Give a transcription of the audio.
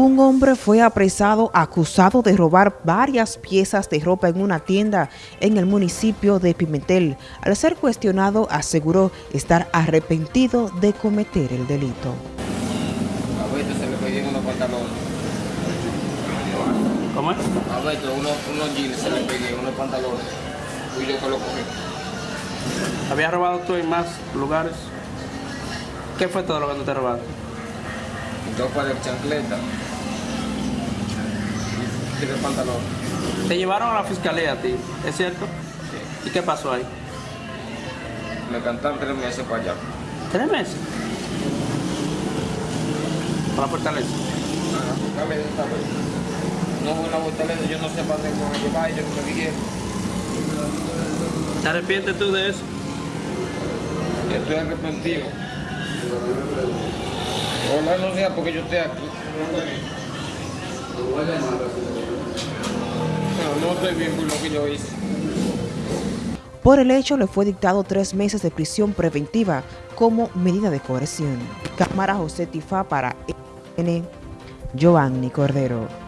Un hombre fue apresado acusado de robar varias piezas de ropa en una tienda en el municipio de Pimentel. Al ser cuestionado, aseguró estar arrepentido de cometer el delito. A Beto se le unos pantalones. ¿Cómo es? A Beto unos, unos jeans se le pedían unos pantalones. Fui yo que lo cogí. ¿Habías robado tú en más lugares? ¿Qué fue todo lo que tú te robaste? Dos pares de chancletas. Y tres pantalones. Te llevaron a la fiscalía a ti, ¿es cierto? ¿Y qué pasó ahí? Me cantan tres meses para allá. ¿Tres meses? ¿Para la fortaleza? Ajá. Dame esta vez. No hubo una fortaleza, yo no sé para dónde me llevar, yo no me dije. ¿Te arrepientes tú de eso? Estoy arrepentido. Por. Por el hecho le fue dictado tres meses de prisión preventiva como medida de coerción. Cámara José Tifá para N. Giovanni Cordero.